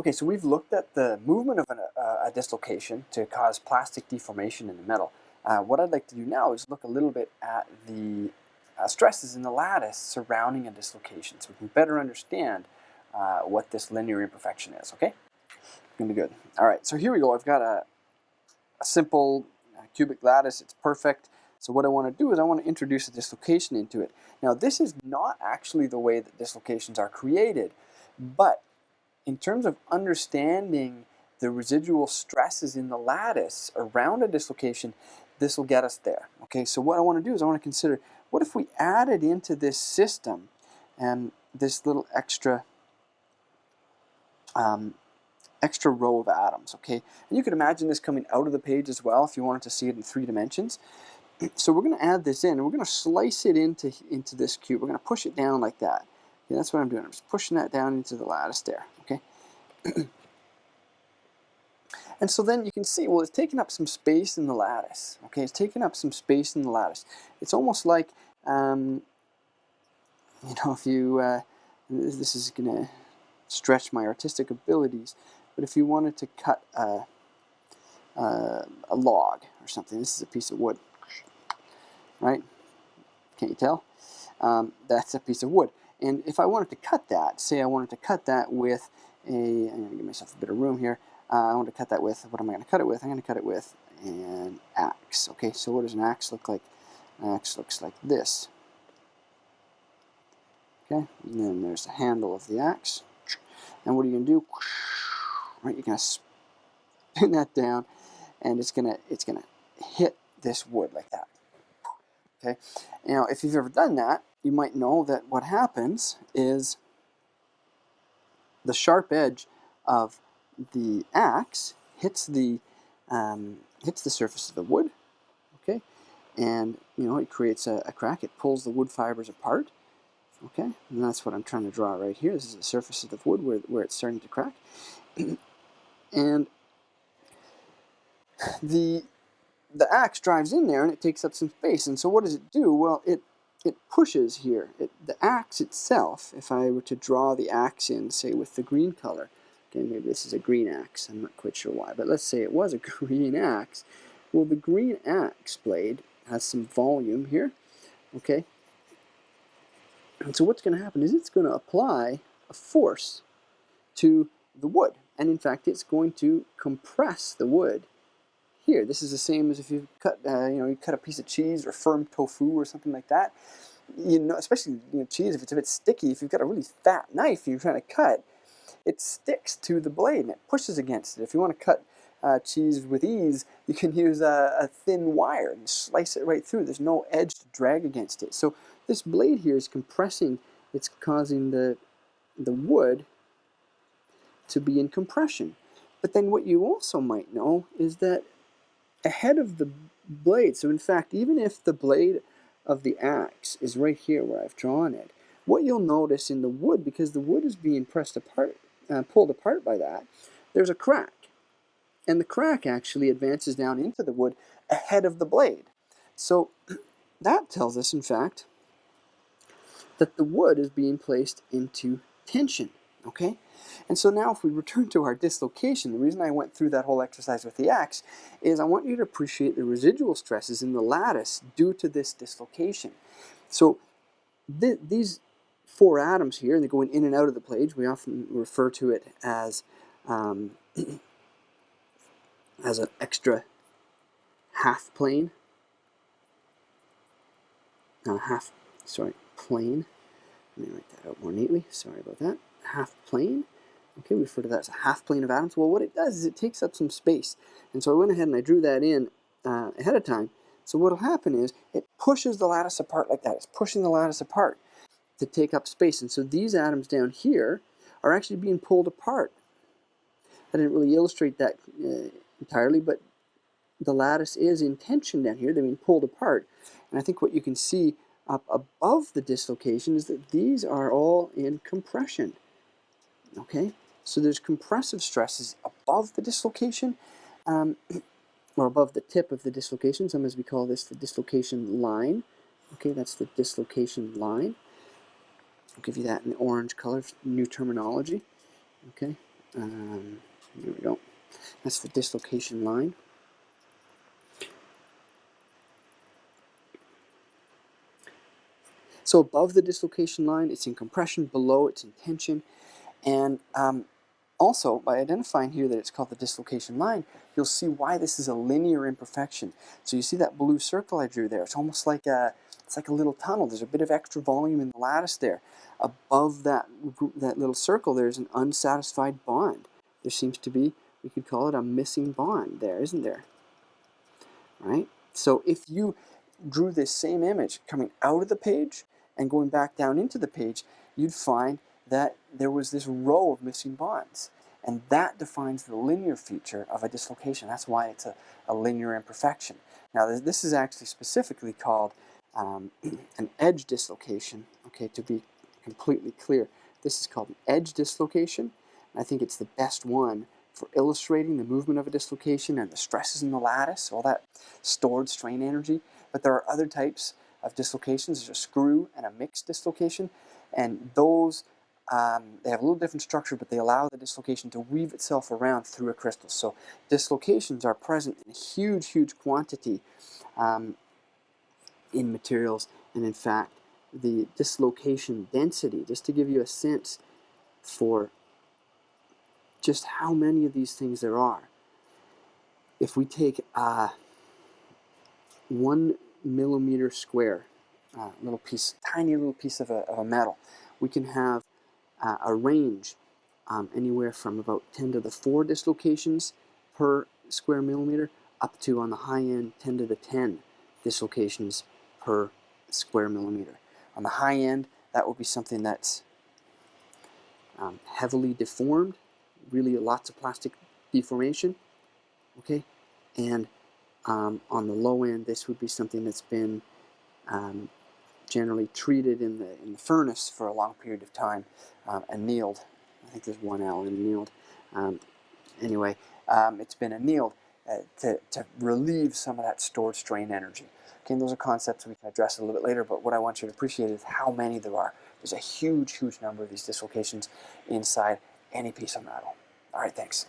Okay, so we've looked at the movement of an, uh, a dislocation to cause plastic deformation in the metal. Uh, what I'd like to do now is look a little bit at the uh, stresses in the lattice surrounding a dislocation so we can better understand uh, what this linear imperfection is, okay? Gonna be good. All right, so here we go. I've got a, a simple uh, cubic lattice. It's perfect. So what I want to do is I want to introduce a dislocation into it. Now this is not actually the way that dislocations are created, but in terms of understanding the residual stresses in the lattice around a dislocation, this will get us there. Okay, so what I want to do is I want to consider what if we added into this system and this little extra um, extra row of atoms, okay? And you could imagine this coming out of the page as well if you wanted to see it in three dimensions. So we're going to add this in, and we're going to slice it into, into this cube. We're going to push it down like that. Okay, that's what I'm doing. I'm just pushing that down into the lattice there? And so then you can see, well, it's taking up some space in the lattice, okay? It's taking up some space in the lattice. It's almost like, um, you know, if you, uh, this is going to stretch my artistic abilities, but if you wanted to cut a, a, a log or something, this is a piece of wood, right? Can't you tell? Um, that's a piece of wood. And if I wanted to cut that, say I wanted to cut that with a, I'm going to give myself a bit of room here. Uh, I want to cut that with, what am I going to cut it with? I'm going to cut it with an axe. Okay, so what does an axe look like? An axe looks like this. Okay, and then there's the handle of the axe. And what are you going to do? Right, you're going to spin that down, and it's going to it's going to hit this wood like that. Okay, now if you've ever done that, you might know that what happens is the sharp edge of the axe hits the um, hits the surface of the wood. Okay, and you know it creates a, a crack. It pulls the wood fibers apart Okay, and that's what I'm trying to draw right here. This is the surface of the wood where, where it's starting to crack. and the the axe drives in there and it takes up some space. And so what does it do? Well, it it pushes here. It, the axe itself, if I were to draw the axe in, say, with the green color, okay, maybe this is a green axe, I'm not quite sure why, but let's say it was a green axe. Well, the green axe blade has some volume here, okay, and so what's going to happen is it's going to apply a force to the wood. And in fact, it's going to compress the wood here. This is the same as if you cut, uh, you know, you cut a piece of cheese or firm tofu or something like that. You know, especially you know, cheese, if it's a bit sticky, if you've got a really fat knife you're trying to cut, it sticks to the blade and it pushes against it. If you want to cut uh, cheese with ease, you can use a, a, thin wire and slice it right through. There's no edge to drag against it. So this blade here is compressing, it's causing the, the wood to be in compression. But then what you also might know is that ahead of the blade, so in fact, even if the blade of the axe is right here where I've drawn it, what you'll notice in the wood, because the wood is being pressed apart, uh, pulled apart by that, there's a crack. And the crack actually advances down into the wood ahead of the blade. So that tells us, in fact, that the wood is being placed into tension, okay? And so now if we return to our dislocation, the reason I went through that whole exercise with the axe is I want you to appreciate the residual stresses in the lattice due to this dislocation. So th these four atoms here, and they're going in and out of the plate, we often refer to it as um, as an extra half plane. Uh, half, sorry, plane. Let me write that out more neatly. Sorry about that. Half plane. Okay, we refer to that as a half plane of atoms. Well, what it does is it takes up some space. And so I went ahead and I drew that in uh, ahead of time. So what will happen is it pushes the lattice apart like that. It's pushing the lattice apart to take up space. And so these atoms down here are actually being pulled apart. I didn't really illustrate that uh, entirely, but the lattice is in tension down here. They're being pulled apart. And I think what you can see up above the dislocation is that these are all in compression. Okay, so there's compressive stresses above the dislocation, um, or above the tip of the dislocation. Sometimes we call this the dislocation line. Okay, that's the dislocation line. I'll give you that in the orange color, new terminology. Okay, Um, there we go. That's the dislocation line. So above the dislocation line, it's in compression. Below, it's in tension. And um, also, by identifying here that it's called the dislocation line, you'll see why this is a linear imperfection. So you see that blue circle I drew there? It's almost like a, it's like a little tunnel. There's a bit of extra volume in the lattice there. Above that, that little circle, there's an unsatisfied bond. There seems to be, we could call it a missing bond there, isn't there? Right? So if you drew this same image coming out of the page and going back down into the page, you'd find that there was this row of missing bonds. And that defines the linear feature of a dislocation. That's why it's a, a linear imperfection. Now, this is actually specifically called um, an edge dislocation, okay, to be completely clear. This is called an edge dislocation. I think it's the best one for illustrating the movement of a dislocation and the stresses in the lattice, all that stored strain energy. But there are other types of dislocations. There's a screw and a mixed dislocation, and those um, they have a little different structure, but they allow the dislocation to weave itself around through a crystal. So dislocations are present in a huge, huge quantity um, in materials, and in fact, the dislocation density, just to give you a sense for just how many of these things there are. If we take uh, one millimeter square, uh, little piece, tiny little piece of a, of a metal, we can have uh, a range um, anywhere from about 10 to the 4 dislocations per square millimeter up to, on the high end, 10 to the 10 dislocations per square millimeter. On the high end, that would be something that's um, heavily deformed, really lots of plastic deformation, okay? And um, on the low end, this would be something that's been um, generally treated in the, in the furnace for a long period of time um, annealed. I think there's one L in annealed. Um, anyway, um, it's been annealed uh, to, to relieve some of that stored strain energy. Okay, those are concepts we can address a little bit later, but what I want you to appreciate is how many there are. There's a huge, huge number of these dislocations inside any piece of metal. All right, thanks.